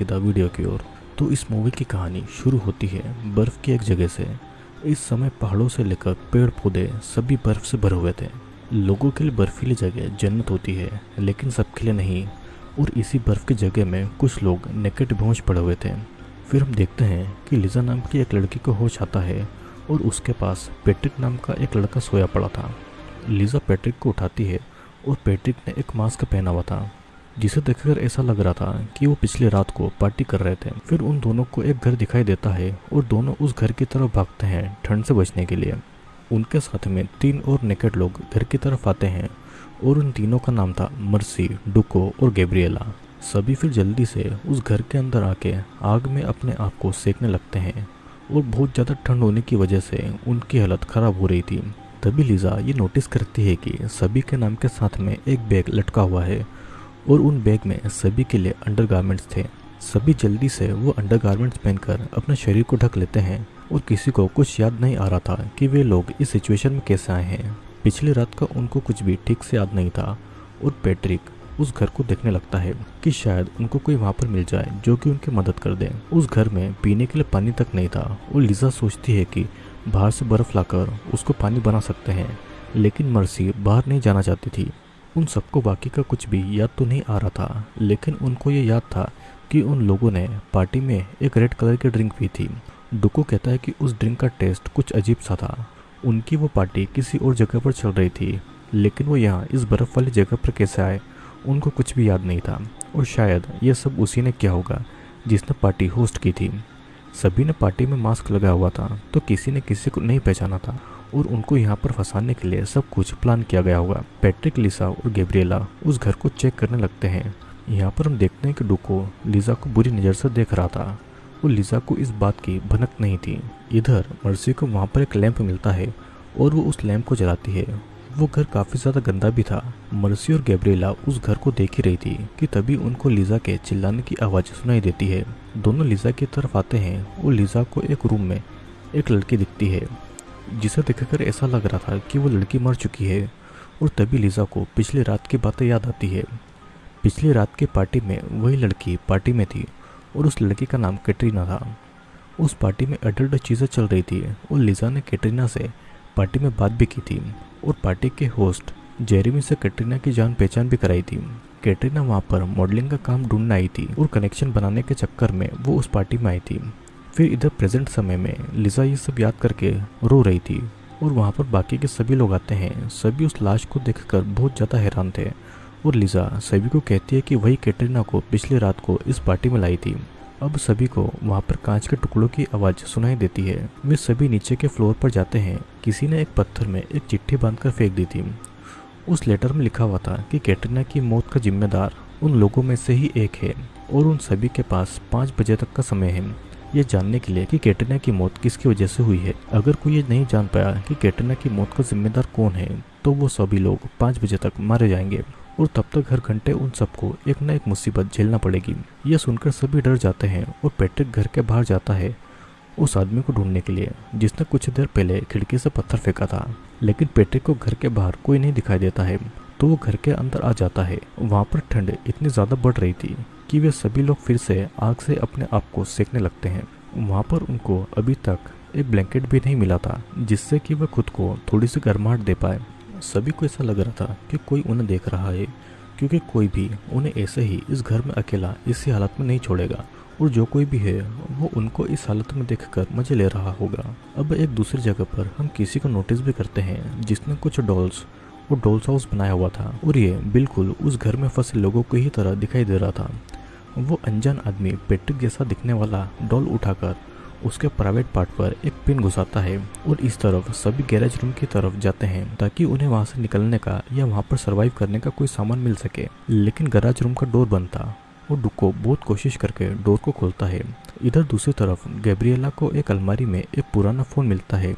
सीधा वीडियो की ओर। तो इस मूवी की कहानी शुरू होती है बर्फ़ की एक जगह से। इस समय पहाड़ों से लेकर पेड़ पौधे सभी बर्फ़ से भरे हुए थे। लोगों के लिए बर्फीली जगह जन्नत होती है, लेकिन सबके लिए नहीं। और इसी बर्फ़ की जगह में कुछ लोग नेकेट बेहोश पड़े हुए थे। फिर हम देखते हैं कि लिजा नाम की एक लड़की को होश आता है और उसके पास पेट्रिक नाम का एक लड़का सोया पड़ा था। लिजा पेट्रिक को उठाती है और पेट्रिक ने एक मास्क पहना हुआ था। जिसे देखकर ऐसा लग रहा था कि वो पिछले रात को पार्टी कर रहे थे। फिर उन दोनों को एक घर दिखाई देता है और दोनों उस घर की तरफ़ भागते हैं ठंड से बचने के लिए। उनके साथ में तीन और नेकेट लोग घर की तरफ़ आते हैं और उन तीनों का नाम था मर्सी, डुको और गैब्रिएला। सभी फिर जल्दी से उस घर के अंदर आके आग में अपने आप को सेकने लगते हैं और बहुत ज़्यादा ठंड होने की वजह से उनकी हालत ख़राब हो रही थी। तभी लीजा ये नोटिस करती है कि सभी के नाम के साथ में एक बैग लटका हुआ है और उन बैग में सभी के लिए अंडर थे। सभी जल्दी से वो अंडर पहनकर अपने शरीर को ढक लेते हैं और किसी को कुछ याद नहीं आ रहा था कि वे लोग इस सिचुएशन में कैसे आए हैं। पिछली रात का उनको कुछ भी ठीक से याद नहीं था और पैट्रिक उस घर को देखने लगता है कि शायद उनको कोई वहाँ पर मिल जाए जो कि उनकी मदद कर दे। उस घर में पीने के लिए पानी तक नहीं था और लिजा सोचती है कि बाहर से बर्फ़ लाकर उसको पानी बना सकते हैं, लेकिन मर्सी बाहर नहीं जाना चाहती थी। उन सबको बाकी का कुछ भी याद तो नहीं आ रहा था, लेकिन उनको ये याद था कि उन लोगों ने पार्टी में एक रेड कलर की ड्रिंक पी थी। डुको कहता है कि उस ड्रिंक का टेस्ट कुछ अजीब सा था। उनकी वो पार्टी किसी और जगह पर चल रही थी, लेकिन वो यहाँ इस बर्फ़ वाली जगह पर कैसे आए, उनको कुछ भी याद नहीं था। और शायद ये सब उसी ने किया होगा, जिसने पार्टी होस्ट की थी। सभी ने पार्टी में मास्क लगाया हुआ था तो किसी ने किसी को नहीं पहचाना था। और उनको यहाँ पर फंसाने के लिए सब कुछ प्लान किया गया होगा। पैट्रिक लिसा और गेब्रिएला उस घर को चेक करने लगते हैं। यहाँ पर हम देखते हैं कि डुको लिजा को बुरी नज़र से देख रहा था और लिजा को इस बात की भनक नहीं थी। इधर मर्सी को वहाँ पर एक लैंप मिलता है और वो उस लैंप को जलाती है। वो घर काफ़ी ज़्यादा गंदा भी था। मर्सी और गैब्रेला उस घर को देख ही रही थी कि तभी उनको लिजा के चिल्लाने की आवाज़ सुनाई देती है। दोनों लिजा की तरफ़ आते हैं और लिजा को एक रूम में एक लड़की दिखती है। जिसे देखकर ऐसा लग रहा था कि वो लड़की मर चुकी है और तभी लिजा को पिछली रात की बातें याद आती है। पिछली रात की पार्टी में वही लड़की पार्टी में थी और उस लड़की का नाम कैटरीना था। उस पार्टी में अडल्ट चीज़ें चल रही थी और लिजा ने कैटरीना से पार्टी में बात भी की थी और पार्टी के होस्ट जेरेमी से कैटरीना की जान पहचान भी कराई थी। कैटरीना वहाँ पर मॉडलिंग का काम ढूँढने आई थी और कनेक्शन बनाने के चक्कर में वो उस पार्टी में आई थी। फिर इधर प्रेजेंट समय में लिजा ये सब याद करके रो रही थी और वहाँ पर बाकी के सभी लोग आते हैं। सभी उस लाश को देखकर बहुत ज़्यादा हैरान थे और लिजा सभी को कहती है कि वही कैटरीना को पिछली रात को इस पार्टी में लाई थी। अब सभी को वहाँ पर कांच के टुकड़ों की आवाज़ सुनाई देती है। वे सभी नीचे के फ्लोर पर जाते हैं। किसी ने एक पत्थर में एक चिट्ठी बांधकर फेंक दी थी। उस लेटर में लिखा हुआ था कि कैटरीना की मौत का जिम्मेदार उन लोगों में से ही एक है और उन सभी के पास पाँच बजे तक का समय है। ये जानने के लिए कि कैटरीना की मौत किसकी वजह से हुई है। अगर कोई ये नहीं जान पाया कि कैटरीना की मौत का जिम्मेदार कौन है तो वो सभी लोग पाँच बजे तक मारे जाएँगे और तब तक हर घंटे उन सबको एक न एक मुसीबत झेलना पड़ेगी। यह सुनकर सभी डर जाते हैं और पैट्रिक घर के बाहर जाता है उस आदमी को ढूँढने के लिए, जिसने कुछ देर पहले खिड़की से पत्थर फेंका था। लेकिन पैट्रिक को घर के बाहर कोई नहीं दिखाई देता है तो वो घर के अंदर आ जाता है। वहाँ पर ठंड इतनी ज़्यादा बढ़ रही थी कि वे सभी लोग फिर से आग से अपने आप को सेकने लगते हैं। वहाँ पर उनको अभी तक एक ब्लैंकेट भी नहीं मिला था, जिससे कि वह खुद को थोड़ी सी गर्माहट दे पाए। सभी को ऐसा लग रहा था कि कोई उन्हें देख रहा है, क्योंकि कोई भी उन्हें ऐसे ही इस घर में अकेला इसी हालत में नहीं छोड़ेगा। और जो कोई भी है, वो उनको इस हालत में देखकर मज़े ले रहा होगा। अब एक दूसरी जगह पर हम किसी को नोटिस भी करते हैं, जिसने कुछ डॉल्स और डॉल्स हाउस बनाया हुआ था। और ये बिल्कुल उस घर में फंसे लोगों को ही तरह दिखाई दे रहा था। वो अनजान आदमी पेट्रिक जैसा दिखने वाला डॉल उठाकर उसके प्राइवेट पार्ट पर एक पिन घुसाता है और इस तरफ़ सभी गैरेज रूम की तरफ़ जाते हैं ताकि उन्हें वहाँ से निकलने का या वहाँ पर सरवाइव करने का कोई सामान मिल सके। लेकिन गैराज रूम का डोर बंद था और डुको बहुत कोशिश करके डोर को खोलता है। इधर दूसरी तरफ़ गैब्रिएला को एक अलमारी में एक पुराना फ़ोन मिलता है,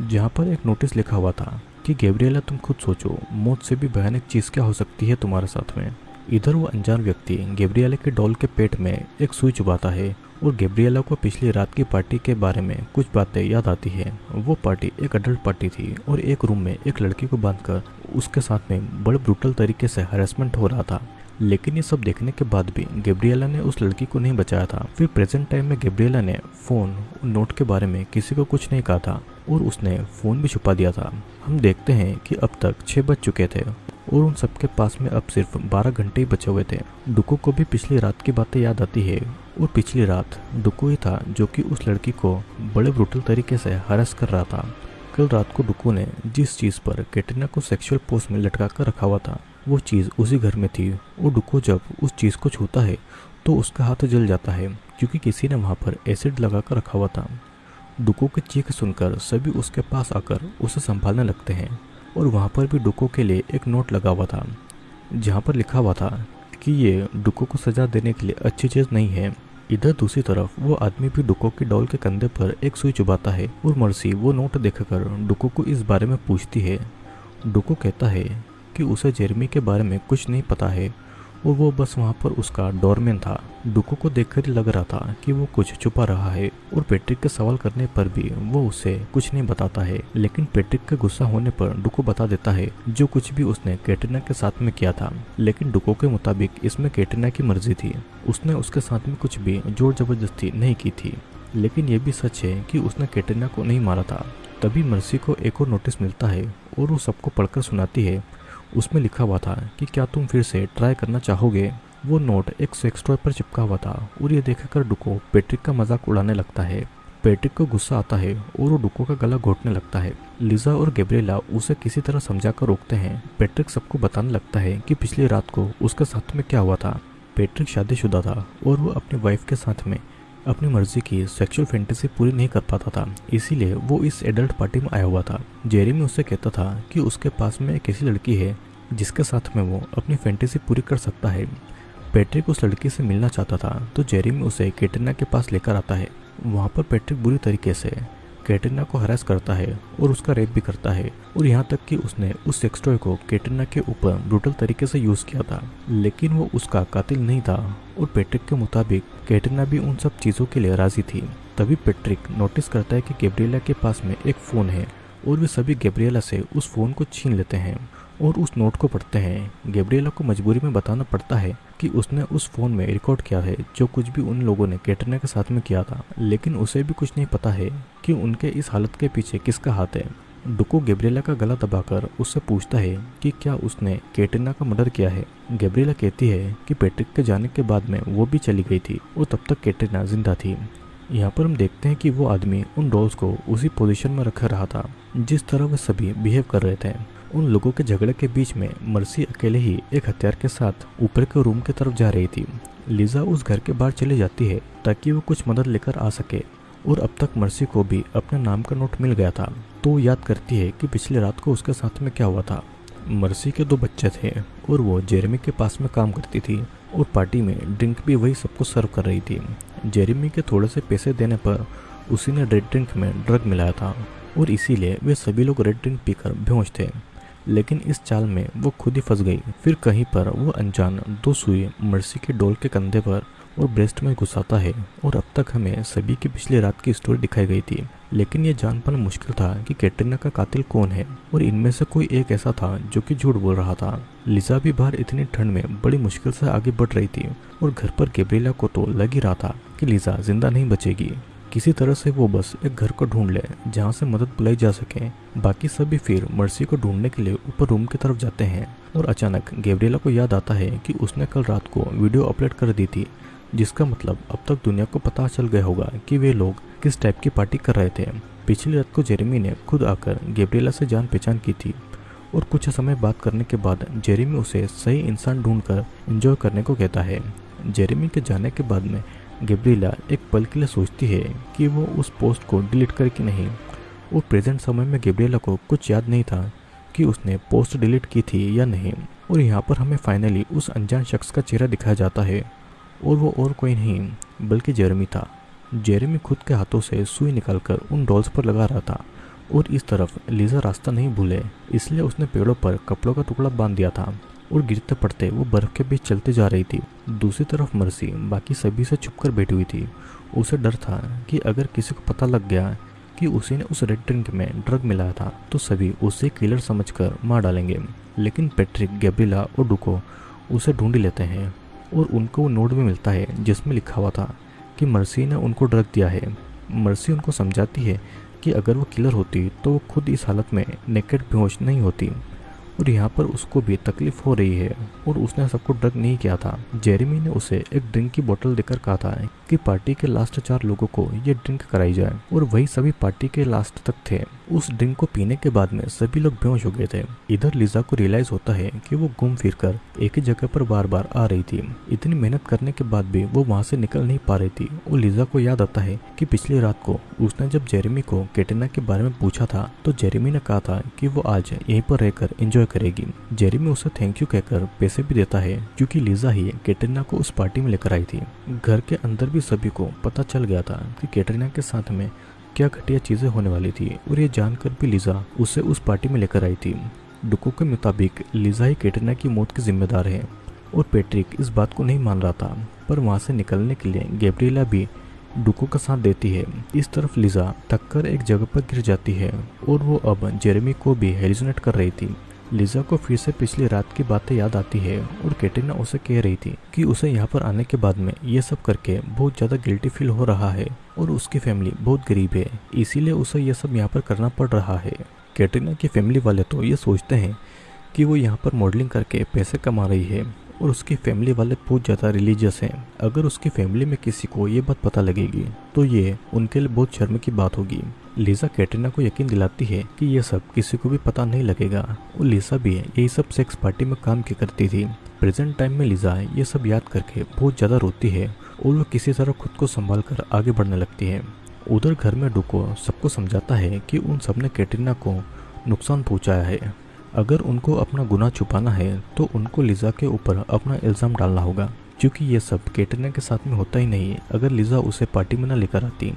जहाँ पर एक नोटिस लिखा हुआ था कि गैब्रिएला तुम खुद सोचो, मौत से भी भयानक चीज़ क्या हो सकती है तुम्हारे साथ में? इधर वो अनजान व्यक्ति गेब्रियाला के डॉल के पेट में एक सुई चुबाता है और गेब्रियाला को पिछली रात की पार्टी के बारे में कुछ बातें याद आती है। वो पार्टी एक अडल्ट पार्टी थी और एक रूम में एक लड़की को बांधकर उसके साथ में बड़े ब्रूटल तरीके से हरेसमेंट हो रहा था। लेकिन ये सब देखने के बाद भी गेब्रियला ने उस लड़की को नहीं बचाया था। फिर प्रेजेंट टाइम में गेब्रियला ने फ़ोन नोट के बारे में किसी को कुछ नहीं कहा था और उसने फ़ोन भी छुपा दिया था। हम देखते हैं कि अब तक छह बज चुके थे। और उन सबके पास में अब सिर्फ़ 12 घंटे ही बचे हुए थे। डुको को भी पिछली रात की बातें याद आती है, और पिछली रात डुको ही था जो कि उस लड़की को बड़े ब्रूटल तरीके से हरस कर रहा था। कल रात को डुको ने जिस चीज़ पर कैटरीना को सेक्सुअल पोस्ट में लटका कर रखा हुआ था, वो चीज़ उसी घर में थी, और डुको जब उस चीज़ को छूता है तो उसका हाथ जल जाता है, क्योंकि किसी ने वहाँ पर एसिड लगा कर रखा हुआ था। डुको की चीख सुनकर सभी उसके पास आकर उसे संभालने लगते हैं। और वहाँ पर भी डुको के लिए एक नोट लगा हुआ था, जहाँ पर लिखा हुआ था कि ये डुको को सजा देने के लिए अच्छी चीज़ नहीं है। इधर दूसरी तरफ़ वो आदमी भी डुको की डॉल के कंधे पर एक सुई चुबाता है और मर्सी वो नोट देखकर डुको को इस बारे में पूछती है। डुको कहता है कि उसे जेरमी के बारे में कुछ नहीं पता है और वो बस वहाँ पर उसका डोरमैन था। डुको को देखकर लग रहा था कि वो कुछ छुपा रहा है और पेट्रिक के सवाल करने पर भी वो उसे कुछ नहीं बताता है। लेकिन पेट्रिक के गुस्सा होने पर डुको बता देता है जो कुछ भी उसने कैटरीना के साथ में किया था। लेकिन डुको के मुताबिक इसमें कैटरीना की मर्ज़ी थी। उसने उसके साथ में कुछ भी ज़ोर ज़बरदस्ती नहीं की थी। लेकिन यह भी सच है कि उसने कैटरीना को नहीं मारा था। तभी मर्सी को एक और नोटिस मिलता है और वो सबको पढ़कर सुनाती है। उसमें लिखा हुआ था कि क्या तुम फिर से ट्राई करना चाहोगे? वो नोट एक सेक्स टॉय पर चिपका हुआ था और ये देखकर डुको पेट्रिक का मज़ाक उड़ाने लगता है। पेट्रिक को गुस्सा आता है और वो डुको का गला घोटने लगता है। लिजा और गेब्रेला उसे किसी तरह समझा कर रोकते हैं। पेट्रिक सबको बताने लगता है कि पिछली रात को उसके साथ में क्या हुआ था। पेट्रिक शादीशुदा था और वो अपनी वाइफ के साथ में अपनी मर्ज़ी की सेक्सुअल फैंटेसी पूरी नहीं कर पाता था। इसीलिए वो इस एडल्ट पार्टी में आया हुआ था। जेरी में उससे कहता था कि उसके पास में एक ऐसी लड़की है जिसके साथ में वो अपनी फैंटेसी पूरी कर सकता है। पैट्रिक उस लड़की से मिलना चाहता था तो जेरी में उसे कैटरीना के पास लेकर आता है। वहाँ पर पैट्रिक बुरी तरीके से कैटरीना को हरास करता है और उसका रेप भी करता है। और यहाँ तक कि उसने उस सेक्स टॉय को कैटरीना के ऊपर ब्रूटल तरीके से यूज़ किया था, लेकिन वो उसका कातिल नहीं था। और पेट्रिक के मुताबिक कैटरीना भी उन सब चीज़ों के लिए राज़ी थी। तभी पेट्रिक नोटिस करता है कि गैब्रियला के पास में एक फ़ोन है और वे सभी गैब्रियला से उस फ़ोन को छीन लेते हैं। और उस नोट को पढ़ते हैं। गेब्रियला को मजबूरी में बताना पड़ता है कि उसने उस फ़ोन में रिकॉर्ड किया है, जो कुछ भी उन लोगों ने कैटरीना के साथ में किया था। लेकिन उसे भी कुछ नहीं पता है कि उनके इस हालत के पीछे किसका हाथ है। डुको गेब्रियला का गला दबाकर उससे पूछता है कि क्या उसने कैटरीना का मर्डर किया है। गेब्रियला कहती है कि पेट्रिक के जाने के बाद में वो भी चली गई थी और तब तक कैटरीना ज़िंदा थी। यहाँ पर हम देखते हैं कि वो आदमी उन डॉल्स को उसी पोजीशन में रख रहा था, जिस तरह वे सभी बिहेव कर रहे थे। उन लोगों के झगड़े के बीच में मर्सी अकेले ही एक हथियार के साथ ऊपर के रूम की तरफ़ जा रही थी। लीजा उस घर के बाहर चली जाती है ताकि वो कुछ मदद लेकर आ सके और अब तक मर्सी को भी अपने नाम का नोट मिल गया था। तो याद करती है कि पिछली रात को उसके साथ में क्या हुआ था। मर्सी के दो बच्चे थे और वो जेरेमी के पास में काम करती थी और पार्टी में ड्रिंक भी वही सबको सर्व कर रही थी। जेरेमी के थोड़े से पैसे देने पर उसी ने रेड ड्रिंक में ड्रग मिलाया था और इसीलिए वे सभी लोग रेड ड्रिंक पीकर बेहोश थे। लेकिन इस चाल में वो खुद ही फंस गई। फिर कहीं पर वो अनजान दो सुई मर्सी के डोल के कंधे पर और ब्रेस्ट में घुसाता है और अब तक हमें सभी की पिछली रात की स्टोरी दिखाई गई थी। लेकिन ये जान पाना मुश्किल था कि कैटरीना का कातिल कौन है और इनमें से कोई एक ऐसा था जो कि झूठ बोल रहा था। लिजा भी बाहर इतनी ठंड में बड़ी मुश्किल से आगे बढ़ रही थी और घर पर गेब्रिला को तो लग ही रहा था कि लिजा ज़िंदा नहीं बचेगी। किसी तरह से वो बस एक घर को ढूंढ ले, जहाँ से मदद बुलाई जा सके। बाकी सभी फिर मर्सी को ढूँढने के लिए ऊपर रूम की तरफ़ जाते हैं और अचानक गेब्रियला को याद आता है कि उसने कल रात को वीडियो अपलोड कर दी थी, जिसका मतलब अब तक दुनिया को पता चल गया होगा कि वे लोग किस टाइप की पार्टी कर रहे थे। पिछली रात को जेरेमी ने खुद आकर गेब्रियला से जान पहचान की थी और कुछ समय बात करने के बाद जेरेमी उसे सही इंसान ढूंढकर एंजॉय करने को कहता है। जेरेमी के जाने के बाद में गेब्रिला एक पल के लिए सोचती है कि वो उस पोस्ट को डिलीट करे कि नहीं। और प्रेजेंट समय में गेब्रियला को कुछ याद नहीं था कि उसने पोस्ट डिलीट की थी या नहीं, और यहाँ पर हमें फाइनली उस अनजान शख्स का चेहरा दिखाया जाता है, और वो और कोई नहीं, बल्कि जेरमी था। जेरमी खुद के हाथों से सुई निकालकर उन डॉल्स पर लगा रहा था, और इस तरफ़ लीजा रास्ता नहीं भूले, इसलिए उसने पेड़ों पर कपड़ों का टुकड़ा बाँध दिया था। और गिरते पड़ते वो बर्फ़ के बीच चलते जा रही थी। दूसरी तरफ़ मर्सी, बाकी सभी से छुपकर बैठी हुई थी। उसे डर था कि अगर किसी को पता लग गया कि उसी ने उस रेड ड्रिंक में ड्रग मिलाया था तो सभी उसे किलर समझकर मार डालेंगे। लेकिन पेट्रिक गैब्रिला और डुको उसे ढूंढ लेते हैं और उनको वो नोट भी मिलता है, जिसमें लिखा हुआ था कि मर्सी ने उनको ड्रग दिया है। मर्सी उनको समझाती है कि अगर वो किलर होती तो वो खुद इस हालत में नेकेट बेहोश नहीं होती। और यहाँ पर उसको भी तकलीफ़ हो रही है और उसने सबको ड्रग नहीं किया था। जेरेमी ने उसे एक ड्रिंक की बोतल देकर कहा था कि पार्टी के लास्ट चार लोगों को ये ड्रिंक कराई जाए और वही सभी पार्टी के लास्ट तक थे। उस ड्रिंक को पीने के बाद में सभी लोग बेहोश हो गए थे। इधर लिजा को रियलाइज़ होता है कि वो घूम फिर कर एक ही जगह पर बार बार आ रही थी। इतनी मेहनत करने के बाद भी वो वहाँ से निकल नहीं पा रही थी और लिजा को याद आता है कि पिछली रात को उसने जब जेरेमी को केटेना के बारे में पूछा था तो जेरेमी ने कहा था कि वो आज यहीं पर रहकर एंजॉय करेगी। जेरेमी उसे थैंक यू कहकर पैसे भी देता है, क्योंकि लिजा ही कैटरीना को उस पार्टी में लेकर आई थी। घर के अंदर भी सभी को पता चल गया था कि कैटरीना के साथ में क्या घटिया चीज़ें होने वाली थी, और ये जानकर भी लिजा उसे उस पार्टी में लेकर आई थी। डुको के मुताबिक लिजा ही कैटरीना की मौत की जिम्मेदार है, और पेट्रिक इस बात को नहीं मान रहा था, पर वहाँ से निकलने के लिए गैब्रिएला भी डुको का साथ देती है। इस तरफ़ लिजा थककर एक जगह पर गिर जाती है, और वो अब जेरेमी को भी हेलिजनेट कर रही थी। लिजा को फिर से पिछली रात की बातें याद आती है और कैटरीना उसे कह रही थी कि उसे यहाँ पर आने के बाद में ये सब करके बहुत ज़्यादा गिल्टी फील हो रहा है और उसकी फैमिली बहुत गरीब है, इसीलिए उसे यह सब यहाँ पर करना पड़ रहा है। कैटरीना की फैमिली वाले तो ये सोचते हैं कि वो यहाँ पर मॉडलिंग करके पैसे कमा रही है। और उसकी फैमिली वाले बहुत ज़्यादा रिलीजियस हैं। अगर उसकी फैमिली में किसी को ये बात पता लगेगी तो ये उनके लिए बहुत शर्म की बात होगी। लीजा कैटरीना को यकीन दिलाती है कि ये सब किसी को भी पता नहीं लगेगा। और लीसा भी यही सब सेक्स पार्टी में काम की करती थी। प्रेजेंट टाइम में लीजा ये सब याद करके बहुत ज़्यादा रोती है और वो किसी तरह खुद को संभाल कर आगे बढ़ने लगती है। उधर घर में डुको सबको समझाता है कि उन सबने कैटरीना को नुकसान पहुँचाया है। अगर उनको अपना गुना छुपाना है तो उनको लिजा के ऊपर अपना इल्ज़ाम डालना होगा, क्योंकि ये सब कैटरीना के साथ में होता ही नहीं, अगर लिजा उसे पार्टी में न लेकर आती।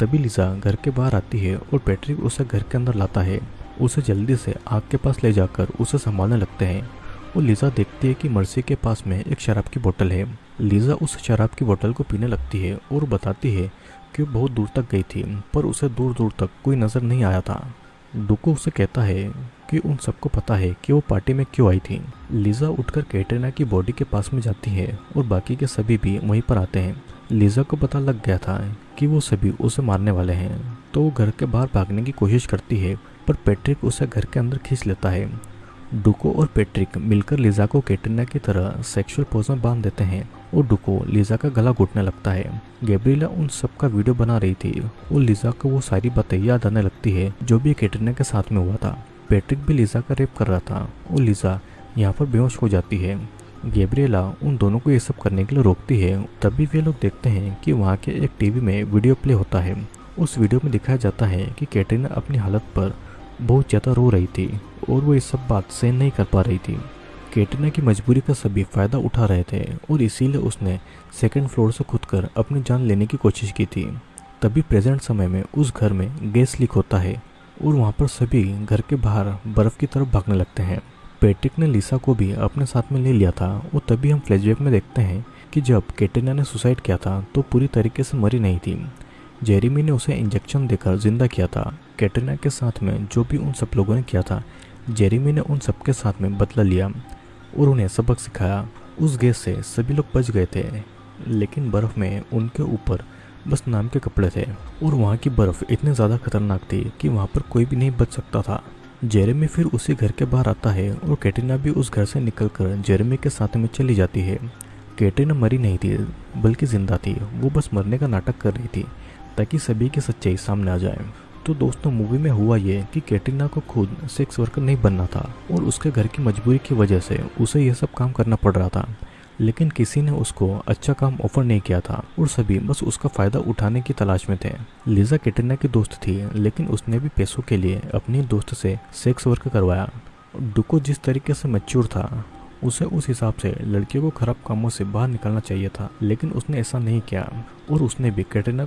तभी लिजा घर के बाहर आती है और पैट्रिक उसे घर के अंदर लाता है। उसे जल्दी से आग के पास ले जाकर उसे संभालने लगते हैं। और लिजा देखती है कि मर्सी के पास में एक शराब की बोतल है। लिजा उस शराब की बोतल को पीने लगती है और बताती है कि वो बहुत दूर तक गई थी, पर उसे दूर दूर तक कोई नज़र नहीं आया था। डुको उसे कहता है कि उन सबको पता है कि वो पार्टी में क्यों आई थी। लिजा उठकर कैटरीना की बॉडी के पास में जाती है और बाकी के सभी भी वहीं पर आते हैं। लिजा को पता लग गया था कि वो सभी उसे मारने वाले हैं तो वो घर के बाहर भागने की कोशिश करती है, पर पैट्रिक उसे घर के अंदर खींच लेता है। डुको और पैट्रिक मिलकर लिजा को कैटरीना की तरह सेक्सुअल पोज में बाँध देते हैं। और डुको लिजा का गला घुटने लगता है। गैब्रिएला उन सब का वीडियो बना रही थी और लिजा को वो सारी बातें याद आने लगती है, जो भी कैटरीना के साथ में हुआ था। पैट्रिक भी लिजा का रेप कर रहा था और लिजा यहाँ पर बेहोश हो जाती है। गैब्रिएला उन दोनों को ये सब करने के लिए रोकती है। तभी वे लोग देखते हैं कि वहाँ के एक टीवी में वीडियो प्ले होता है। उस वीडियो में दिखाया जाता है कि कैटरीना अपनी हालत पर बहुत ज़्यादा रो रही थी और वो ये सब बात सहन नहीं कर पा रही थी। कैटरीना की मजबूरी का सभी फ़ायदा उठा रहे थे और इसीलिए उसने सेकंड फ्लोर से खुद कर अपनी जान लेने की कोशिश की थी। तभी प्रेजेंट समय में उस घर में गैस लीक होता है और वहाँ पर सभी घर के बाहर बर्फ़ की तरफ़ भागने लगते हैं। पेट्रिक ने लिसा को भी अपने साथ में ले लिया था और तभी हम फ्लैशबैक में देखते हैं कि जब कैटरीना ने सुसाइड किया था तो पूरी तरीके से मरी नहीं थी। जेरीमी ने उसे इंजेक्शन देकर ज़िंदा किया था। कैटरीना के साथ में जो भी उन सब लोगों ने किया था, जेरीमी ने उन सबके साथ में बदला लिया। और उन्हें सबक सिखाया। उस गैस से सभी लोग बच गए थे, लेकिन बर्फ़ में उनके ऊपर बस नाम के कपड़े थे। और वहाँ की बर्फ़ इतनी ज़्यादा खतरनाक थी कि वहाँ पर कोई भी नहीं बच सकता था। जेरेमी फिर उसी घर के बाहर आता है और कैटरीना भी उस घर से निकलकर जेरेमी के साथ में चली जाती है। कैटरीना मरी नहीं थी, बल्कि ज़िंदा थी। वो बस मरने का नाटक कर रही थी, ताकि सभी की सच्चाई सामने आ जाए। तो दोस्तों मूवी में हुआ ये कि कैटरीना को खुद सेक्स वर्कर नहीं बनना था और उसके घर की मजबूरी की वजह से उसे यह सब काम करना पड़ रहा था। लेकिन किसी ने उसको अच्छा काम ऑफ़र नहीं किया था और सभी बस उसका फ़ायदा उठाने की तलाश में थे। लिजा कैटरीना की दोस्त थी, लेकिन उसने भी पैसों के लिए अपनी दोस्त से सेक्स वर्क करवाया। डुको जिस तरीके से मच्योर था, उसे उस हिसाब से लड़कियों को खराब कामों से बाहर निकलना चाहिए था, लेकिन उसने ऐसा नहीं किया और उसने भी कैटरीना